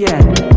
Yeah.